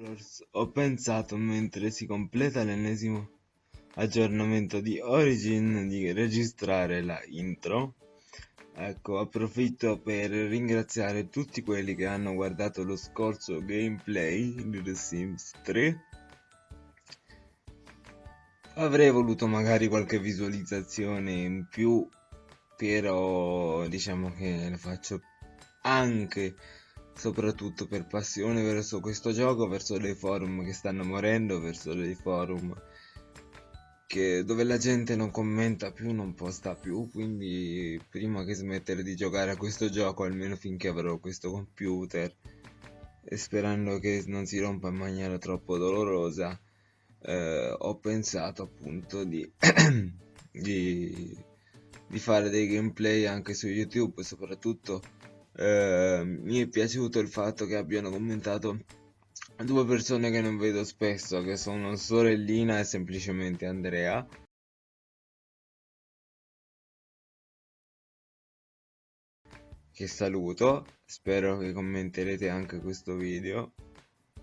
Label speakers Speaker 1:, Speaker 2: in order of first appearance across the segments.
Speaker 1: Wars ho pensato mentre si completa l'ennesimo aggiornamento di Origin di registrare la intro. Ecco approfitto per ringraziare tutti quelli che hanno guardato lo scorso gameplay di The Sims 3 avrei voluto magari qualche visualizzazione in più però diciamo che lo faccio anche soprattutto per passione verso questo gioco, verso dei forum che stanno morendo, verso dei forum che, dove la gente non commenta più, non posta più, quindi prima che smettere di giocare a questo gioco, almeno finché avrò questo computer, e sperando che non si rompa in maniera troppo dolorosa, eh, ho pensato appunto di, di, di fare dei gameplay anche su YouTube, soprattutto eh, mi è piaciuto il fatto che abbiano commentato due persone che non vedo spesso, che sono sorellina e semplicemente Andrea. Che saluto, spero che commenterete anche questo video.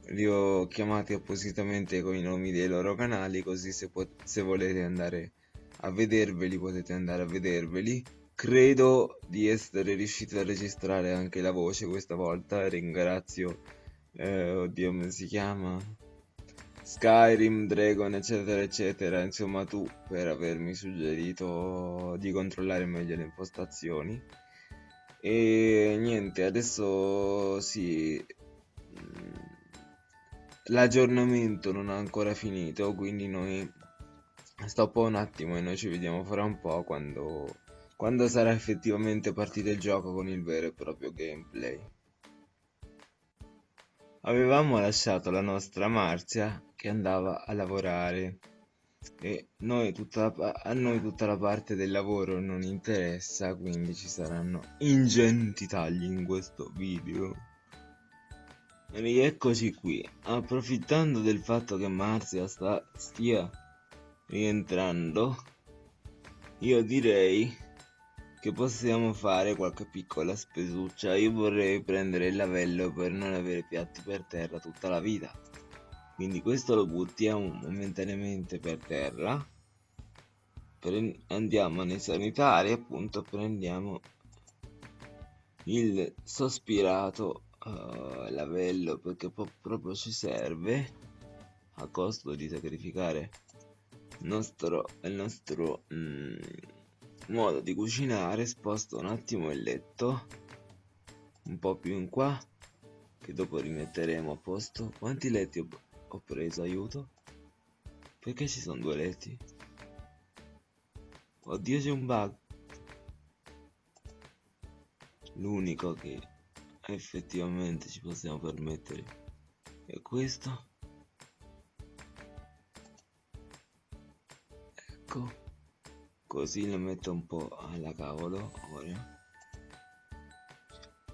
Speaker 1: Li ho chiamati appositamente con i nomi dei loro canali, così se, se volete andare a vederveli potete andare a vederveli. Credo di essere riuscito a registrare anche la voce questa volta, ringrazio, eh, oddio come si chiama, Skyrim, Dragon eccetera eccetera, insomma tu per avermi suggerito di controllare meglio le impostazioni. E niente, adesso sì, mm, l'aggiornamento non ha ancora finito, quindi noi stoppo un attimo e noi ci vediamo fra un po' quando quando sarà effettivamente partito il gioco con il vero e proprio gameplay. Avevamo lasciato la nostra Marzia che andava a lavorare e noi la, a noi tutta la parte del lavoro non interessa, quindi ci saranno ingenti tagli in questo video. Rieccoci qui, approfittando del fatto che Marzia sta, stia rientrando, io direi che possiamo fare qualche piccola spesuccia. Io vorrei prendere il lavello per non avere piatti per terra tutta la vita. Quindi questo lo buttiamo momentaneamente per terra. Andiamo nei sanitari appunto prendiamo il sospirato uh, lavello perché proprio ci serve a costo di sacrificare il nostro, il nostro mm, modo di cucinare sposto un attimo il letto un po' più in qua che dopo rimetteremo a posto. Quanti letti ho, ho preso aiuto? Perché ci sono due letti? Oddio c'è un bug. L'unico che effettivamente ci possiamo permettere è questo. Ecco così lo metto un po' alla cavolo ora.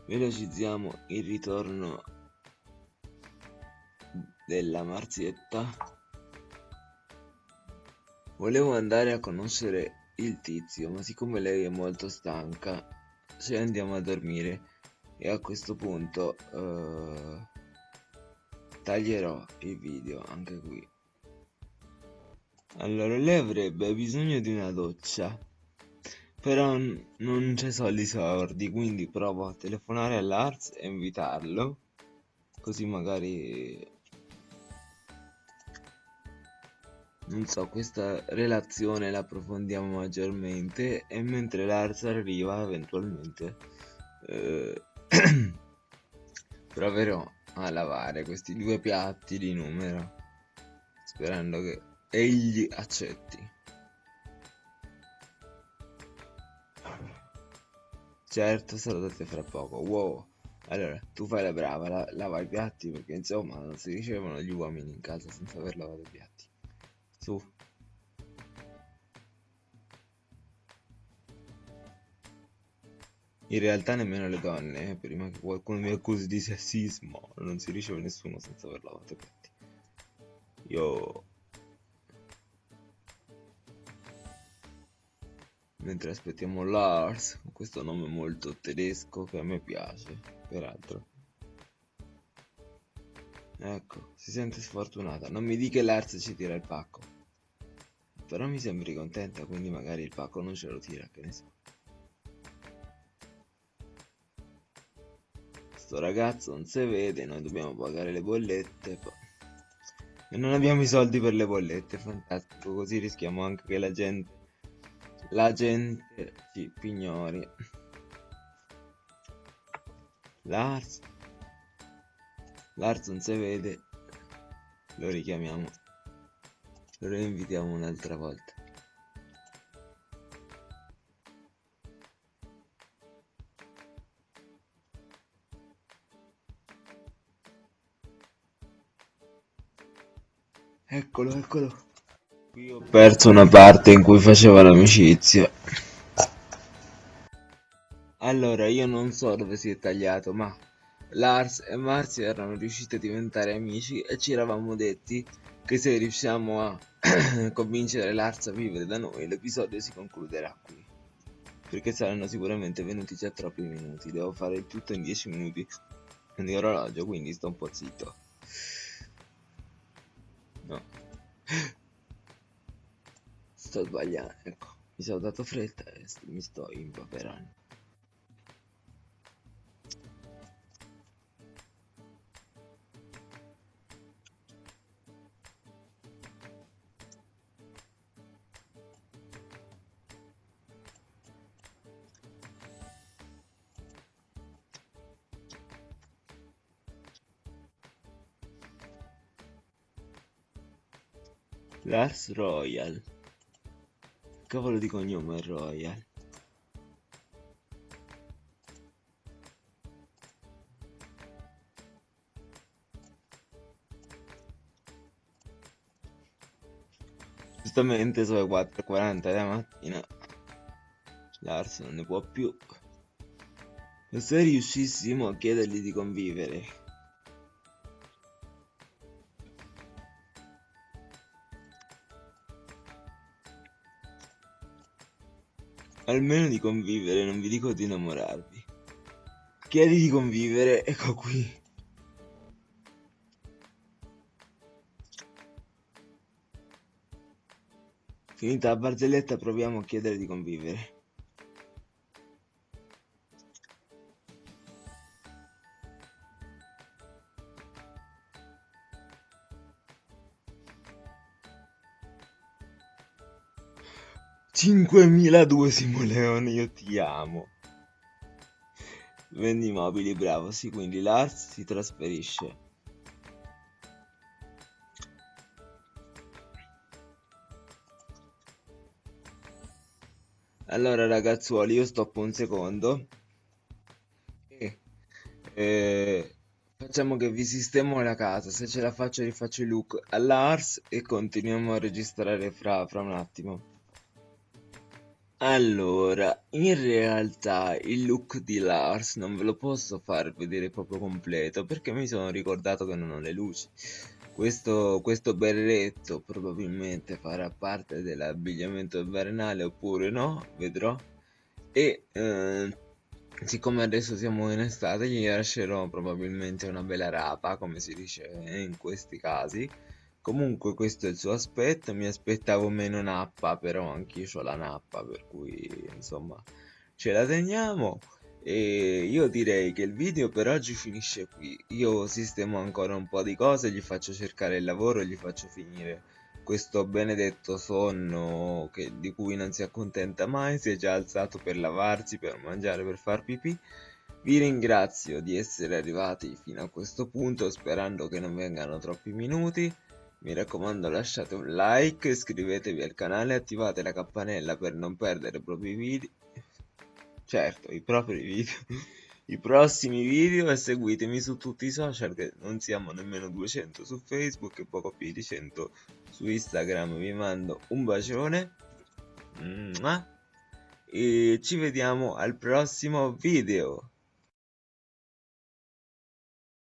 Speaker 1: Velocizziamo il ritorno della marzietta volevo andare a conoscere il tizio ma siccome lei è molto stanca ci andiamo a dormire. E a questo punto uh, taglierò il video anche qui allora, lei avrebbe bisogno di una doccia. Però non c'è soldi sordi, quindi provo a telefonare all'Arts e invitarlo. Così magari... Non so, questa relazione la approfondiamo maggiormente e mentre l'Arts arriva eventualmente eh, proverò a lavare questi due piatti di numero sperando che egli accetti. Certo, salutate fra poco. Wow. Allora, tu fai la brava, la, lava i piatti perché insomma non si ricevono gli uomini in casa senza aver lavato i piatti. Su. In realtà nemmeno le donne, eh, prima che qualcuno mi accusi di sessismo, non si riceve nessuno senza aver lavato i piatti. Io mentre aspettiamo Lars questo nome molto tedesco che a me piace peraltro Ecco, si sente sfortunata. Non mi dica che l'Ars ci tira il pacco. Però mi sembri contenta, quindi magari il pacco non ce lo tira, che ne so. Sto ragazzo non si vede, noi dobbiamo pagare le bollette. E non abbiamo i soldi per le bollette, fantastico. Così rischiamo anche che la gente... La gente ci pignori. Lars. Lars non si vede. Lo richiamiamo. Lo reinvitiamo un'altra volta. Eccolo eccolo qui ho perso una parte in cui faceva l'amicizia allora io non so dove si è tagliato ma Lars e Marzia erano riusciti a diventare amici e ci eravamo detti che se riusciamo a convincere Lars a vivere da noi l'episodio si concluderà qui. Perché saranno sicuramente venuti già troppi minuti, devo fare il tutto in 10 minuti di orologio, quindi sto un po' zitto. No. Sto sbagliando, ecco, mi sono dato fretta e mi sto impaperando. Lars Royal. Cavolo di cognome Royal. Giustamente sono le 4.40 della mattina. Lars non ne può più. E se riuscissimo a chiedergli di convivere Almeno di convivere, non vi dico di innamorarvi. Chiedi di convivere, ecco qui. Finita la barzelletta proviamo a chiedere di convivere. Cinquemiladue Simoleone, io ti amo. Vendi mobili, bravo, sì, quindi Lars si trasferisce. Allora ragazzuoli, io stoppo un secondo. E, e, facciamo che vi sistemo la casa. Se ce la faccio rifaccio il look a Lars e continuiamo a registrare fra, fra un attimo. Allora, in realtà il look di Lars non ve lo posso far vedere proprio completo perché mi sono ricordato che non ho le luci. Questo, questo berretto probabilmente farà parte dell'abbigliamento invernale oppure no, vedrò. E eh, siccome adesso siamo in estate gli lascerò probabilmente una bella rapa, come si dice in questi casi Comunque questo è il suo aspetto, mi aspettavo meno nappa, però anch'io ho la nappa, per cui insomma ce la teniamo. E io direi che il video per oggi finisce qui. Io sistemo ancora un po' di cose, gli faccio cercare il lavoro, gli faccio finire questo benedetto sonno che, di cui non si accontenta mai, si è già alzato per lavarsi, per mangiare, per far pipì. Vi ringrazio di essere arrivati fino a questo punto, sperando che non vengano troppi minuti. Mi raccomando lasciate un like, iscrivetevi al canale attivate la campanella per non perdere i propri video. Certo, i propri video. I prossimi video e seguitemi su tutti i social che non siamo nemmeno 200 su Facebook e poco più di 100 su Instagram. Vi mando un bacione. E ci vediamo al prossimo video.